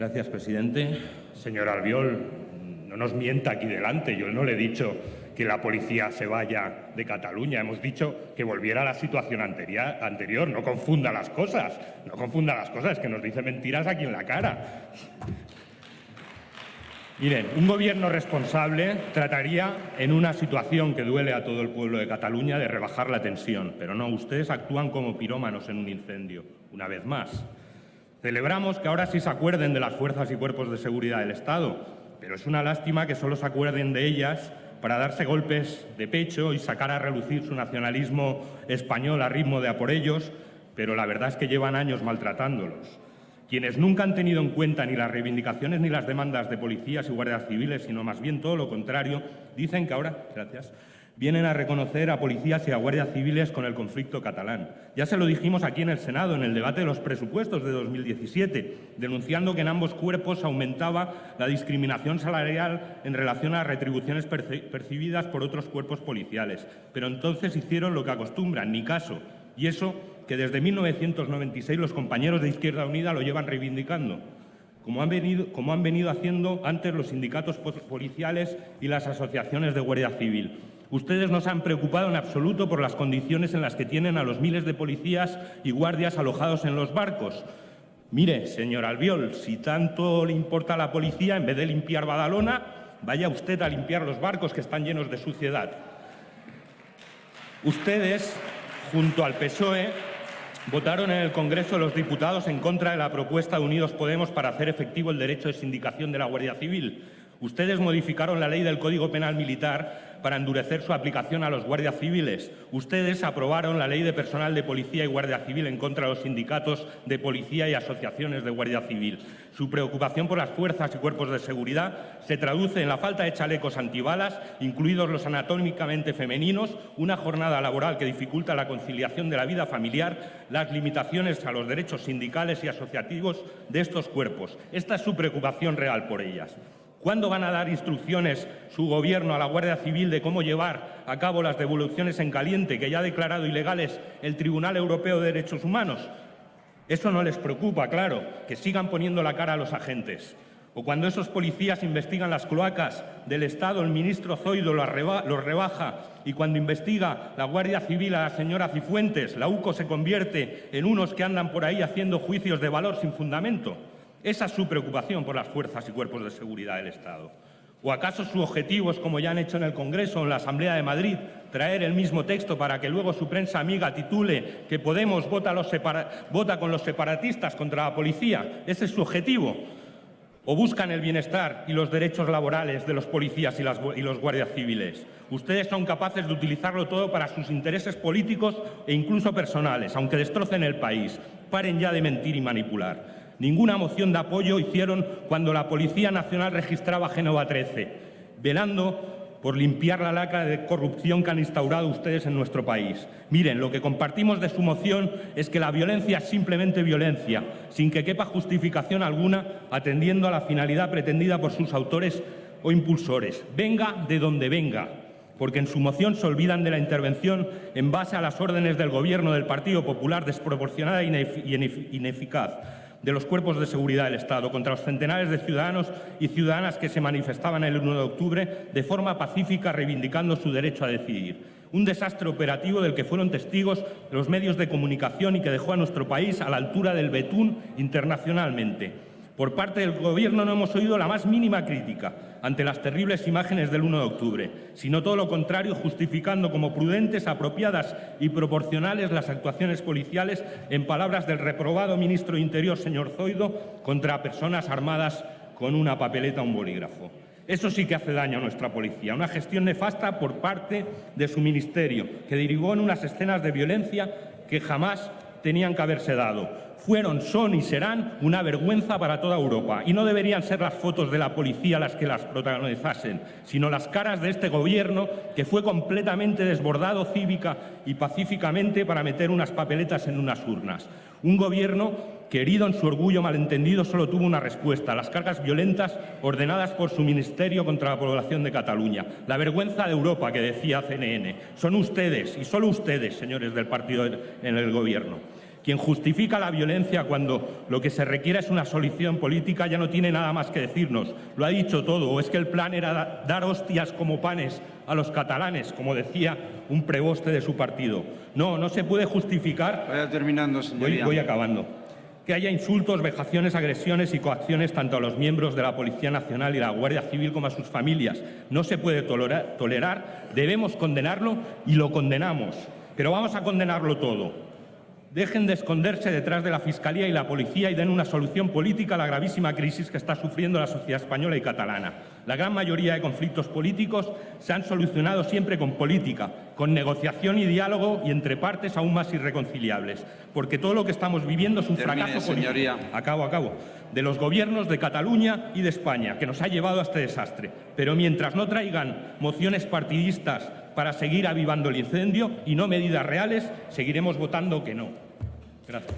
Gracias, presidente. Señor Albiol, no nos mienta aquí delante. Yo no le he dicho que la policía se vaya de Cataluña. Hemos dicho que volviera a la situación anterior. No confunda las cosas. No confunda las cosas, que nos dice mentiras aquí en la cara. Miren, un gobierno responsable trataría, en una situación que duele a todo el pueblo de Cataluña, de rebajar la tensión. Pero no, ustedes actúan como pirómanos en un incendio, una vez más. Celebramos que ahora sí se acuerden de las fuerzas y cuerpos de seguridad del Estado, pero es una lástima que solo se acuerden de ellas para darse golpes de pecho y sacar a relucir su nacionalismo español a ritmo de a por ellos, pero la verdad es que llevan años maltratándolos. Quienes nunca han tenido en cuenta ni las reivindicaciones ni las demandas de policías y guardias civiles, sino más bien todo lo contrario, dicen que ahora, gracias, vienen a reconocer a policías y a guardias civiles con el conflicto catalán. Ya se lo dijimos aquí en el Senado, en el debate de los presupuestos de 2017, denunciando que en ambos cuerpos aumentaba la discriminación salarial en relación a retribuciones percibidas por otros cuerpos policiales. Pero entonces hicieron lo que acostumbran, ni caso. Y eso que desde 1996 los compañeros de Izquierda Unida lo llevan reivindicando como han venido haciendo antes los sindicatos policiales y las asociaciones de Guardia Civil. Ustedes no se han preocupado en absoluto por las condiciones en las que tienen a los miles de policías y guardias alojados en los barcos. Mire, señor Albiol, si tanto le importa a la policía, en vez de limpiar Badalona, vaya usted a limpiar los barcos que están llenos de suciedad. Ustedes, junto al PSOE, votaron en el Congreso de los Diputados en contra de la propuesta de Unidos Podemos para hacer efectivo el derecho de sindicación de la Guardia Civil. Ustedes modificaron la ley del Código Penal Militar para endurecer su aplicación a los guardias civiles. Ustedes aprobaron la ley de personal de policía y guardia civil en contra de los sindicatos de policía y asociaciones de guardia civil. Su preocupación por las fuerzas y cuerpos de seguridad se traduce en la falta de chalecos antibalas, incluidos los anatómicamente femeninos, una jornada laboral que dificulta la conciliación de la vida familiar, las limitaciones a los derechos sindicales y asociativos de estos cuerpos. Esta es su preocupación real por ellas. ¿Cuándo van a dar instrucciones su gobierno a la Guardia Civil de cómo llevar a cabo las devoluciones en caliente que ya ha declarado ilegales el Tribunal Europeo de Derechos Humanos? Eso no les preocupa, claro, que sigan poniendo la cara a los agentes. O cuando esos policías investigan las cloacas del Estado, el ministro Zoido los rebaja y cuando investiga la Guardia Civil a la señora Cifuentes, la UCO se convierte en unos que andan por ahí haciendo juicios de valor sin fundamento. Esa es su preocupación por las fuerzas y cuerpos de seguridad del Estado. ¿O acaso su objetivo es, como ya han hecho en el Congreso o en la Asamblea de Madrid, traer el mismo texto para que luego su prensa amiga titule que Podemos vota, con los separatistas contra la policía? ¿Ese es su objetivo? ¿O buscan el bienestar y los derechos laborales de los policías y, y los guardias civiles? Ustedes son capaces de utilizarlo todo para sus intereses políticos e incluso personales, aunque destrocen el país. Paren ya de mentir y manipular. Ninguna moción de apoyo hicieron cuando la Policía Nacional registraba Génova 13, velando por limpiar la lacra de corrupción que han instaurado ustedes en nuestro país. Miren, lo que compartimos de su moción es que la violencia es simplemente violencia, sin que quepa justificación alguna, atendiendo a la finalidad pretendida por sus autores o impulsores. Venga de donde venga, porque en su moción se olvidan de la intervención en base a las órdenes del Gobierno del Partido Popular desproporcionada y ineficaz de los cuerpos de seguridad del Estado contra los centenares de ciudadanos y ciudadanas que se manifestaban el 1 de octubre de forma pacífica reivindicando su derecho a decidir. Un desastre operativo del que fueron testigos los medios de comunicación y que dejó a nuestro país a la altura del betún internacionalmente. Por parte del Gobierno no hemos oído la más mínima crítica ante las terribles imágenes del 1 de octubre, sino todo lo contrario, justificando como prudentes, apropiadas y proporcionales las actuaciones policiales, en palabras del reprobado ministro de Interior, señor Zoido, contra personas armadas con una papeleta o un bolígrafo. Eso sí que hace daño a nuestra policía, una gestión nefasta por parte de su ministerio, que derivó en unas escenas de violencia que jamás tenían que haberse dado fueron, son y serán una vergüenza para toda Europa. Y no deberían ser las fotos de la policía las que las protagonizasen, sino las caras de este Gobierno que fue completamente desbordado cívica y pacíficamente para meter unas papeletas en unas urnas. Un Gobierno que, herido en su orgullo malentendido, solo tuvo una respuesta, las cargas violentas ordenadas por su ministerio contra la población de Cataluña. La vergüenza de Europa, que decía CNN. Son ustedes, y solo ustedes, señores del partido en el Gobierno. Quien justifica la violencia cuando lo que se requiere es una solución política ya no tiene nada más que decirnos. Lo ha dicho todo. O es que el plan era dar hostias como panes a los catalanes, como decía un preboste de su partido. No, no se puede justificar. Vaya terminando, señoría. Voy, voy acabando. Que haya insultos, vejaciones, agresiones y coacciones tanto a los miembros de la Policía Nacional y la Guardia Civil como a sus familias. No se puede tolerar, debemos condenarlo y lo condenamos. Pero vamos a condenarlo todo. Dejen de esconderse detrás de la Fiscalía y la Policía y den una solución política a la gravísima crisis que está sufriendo la sociedad española y catalana. La gran mayoría de conflictos políticos se han solucionado siempre con política, con negociación y diálogo y entre partes aún más irreconciliables. Porque todo lo que estamos viviendo es un Termine, fracaso político. señoría. Acabo, acabo. De los gobiernos de Cataluña y de España, que nos ha llevado a este desastre. Pero mientras no traigan mociones partidistas para seguir avivando el incendio y no medidas reales, seguiremos votando que no. Gracias.